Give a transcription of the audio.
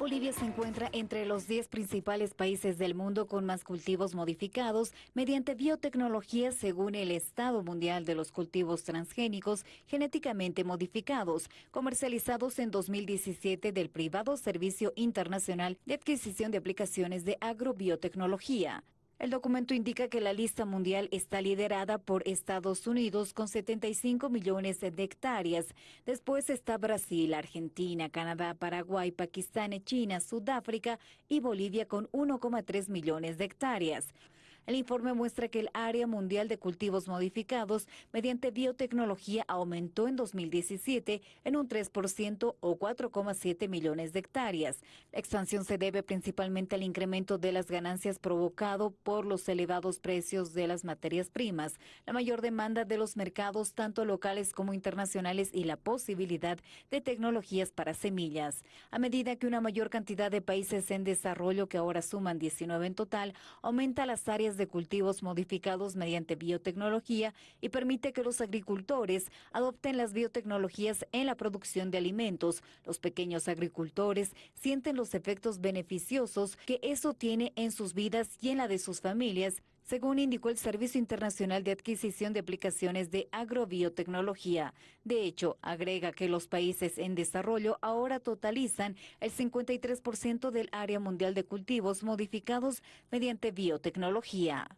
Bolivia se encuentra entre los 10 principales países del mundo con más cultivos modificados mediante biotecnología según el Estado Mundial de los Cultivos Transgénicos Genéticamente Modificados, comercializados en 2017 del privado Servicio Internacional de Adquisición de Aplicaciones de Agrobiotecnología. El documento indica que la lista mundial está liderada por Estados Unidos con 75 millones de hectáreas. Después está Brasil, Argentina, Canadá, Paraguay, Pakistán, China, Sudáfrica y Bolivia con 1,3 millones de hectáreas. El informe muestra que el área mundial de cultivos modificados mediante biotecnología aumentó en 2017 en un 3% o 4,7 millones de hectáreas. La expansión se debe principalmente al incremento de las ganancias provocado por los elevados precios de las materias primas, la mayor demanda de los mercados tanto locales como internacionales y la posibilidad de tecnologías para semillas. A medida que una mayor cantidad de países en desarrollo, que ahora suman 19 en total, aumenta las áreas de cultivos modificados mediante biotecnología y permite que los agricultores adopten las biotecnologías en la producción de alimentos. Los pequeños agricultores sienten los efectos beneficiosos que eso tiene en sus vidas y en la de sus familias según indicó el Servicio Internacional de Adquisición de Aplicaciones de Agrobiotecnología. De hecho, agrega que los países en desarrollo ahora totalizan el 53% del área mundial de cultivos modificados mediante biotecnología.